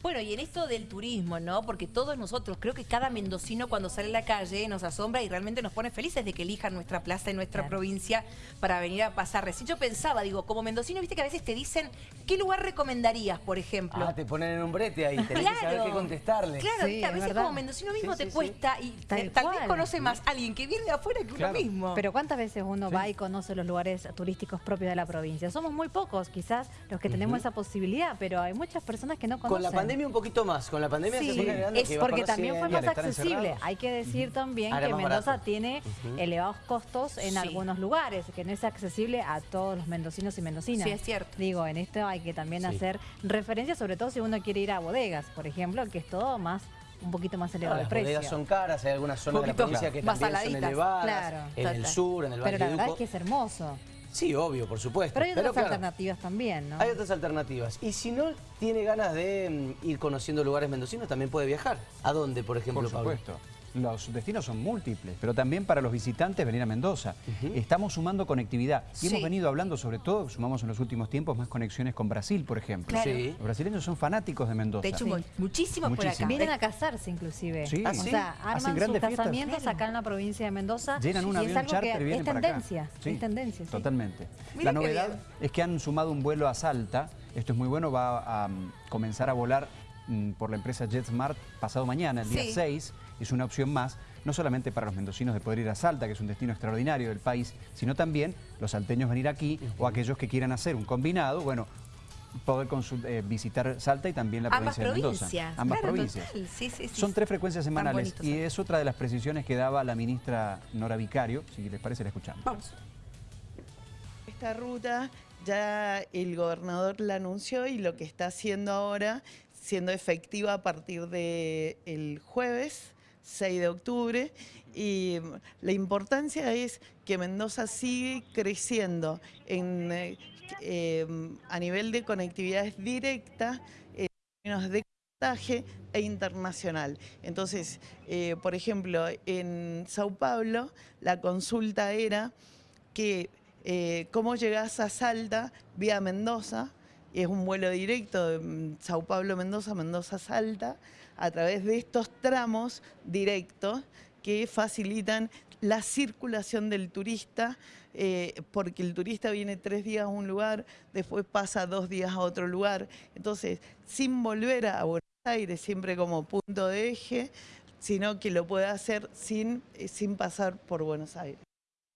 Bueno, y en esto del turismo, ¿no? Porque todos nosotros, creo que cada mendocino cuando sale a la calle nos asombra y realmente nos pone felices de que elijan nuestra plaza y nuestra Claro. provincia para venir a pasar. Recién yo pensaba, digo, como mendocino, viste que a veces te dicen, ¿qué lugar recomendarías, por ejemplo? Ah, te ponen en un brete ahí, tenés que saber qué contestarle. Claro, Sí, a es veces verdad. como mendocino mismo Sí, te sí, sí. cuesta y Tal tal vez conoce más alguien que viene de afuera que Claro. uno mismo. Pero ¿cuántas veces uno va y conoce los lugares turísticos propios de la provincia? Somos muy pocos, quizás, los que tenemos esa posibilidad, pero hay muchas personas que no conocen. Con la pandemia un poquito más, con la pandemia Sí, se fue generando es que porque también fue más accesible. encerrados. Hay que decir también que Mendoza barato. tiene elevados costos en Sí. algunos lugares, que no es accesible a todos los mendocinos y mendocinas. Sí, es cierto. Digo, en esto hay que también Sí. hacer referencia, sobre todo si uno quiere ir a bodegas, por ejemplo, que es todo más un poquito más No, elevado las el precio. bodegas son caras, hay algunas zonas de la provincia que más también son elevadas. Claro, en el sur, en el Valle Pero la verdad es que es hermoso. Sí, obvio, por supuesto. Pero hay otras alternativas también, ¿no? Hay otras alternativas. Y si no tiene ganas de mm, ir conociendo lugares mendocinos, también puede viajar. ¿A dónde, por ejemplo, Por Pablo? supuesto. Los destinos son múltiples, pero también para los visitantes venir a Mendoza. Estamos sumando conectividad. Y Sí. hemos venido hablando sobre todo, sumamos en los últimos tiempos más conexiones con Brasil, por ejemplo. Claro. Sí. Los brasileños son fanáticos de Mendoza. De hecho, Sí. muchísimos por acá. Vienen a casarse inclusive. Sí. ¿Ah, O sea, Hacen arman sus casamientos acá en la provincia de Mendoza. Llenan un y es avión algo charter y vienen es para acá. tendencia. Sí, Es tendencia, sí. Totalmente. Mira la novedad bien. es que han sumado un vuelo a Salta. Esto es muy bueno, va a mm, comenzar a volar por la empresa JetSmart pasado mañana, el día Sí. 6. Es una opción más, no solamente para los mendocinos de poder ir a Salta, que es un destino extraordinario del país, sino también los salteños venir aquí o aquellos que quieran hacer un combinado, bueno, poder eh, visitar Salta y también la Ambas provincia de Mendoza. provincias. Ambas Claro, provincias. total. Sí, sí, sí, Son tres frecuencias semanales bonito, y sí. es otra de las precisiones que daba la ministra Nora Vicario. Si les parece, la escuchamos. Vamos. Esta ruta ya el gobernador la anunció y lo que está haciendo ahora, siendo efectiva a partir del jueves 6 de octubre. Y la importancia es que Mendoza sigue creciendo en, eh, a nivel de conectividad directa, en términos de e internacional. Entonces, eh, por ejemplo, en Sao Paulo la consulta era que eh, cómo llegás a Salta vía Mendoza, es un vuelo directo de mm, Sao Paulo, Mendoza, Mendoza, Salta, a través de estos tramos directos que facilitan la circulación del turista, eh, porque el turista viene tres días a un lugar, después pasa dos días a otro lugar, entonces sin volver a Buenos Aires siempre como punto de eje, sino que lo puede hacer sin, eh, sin pasar por Buenos Aires.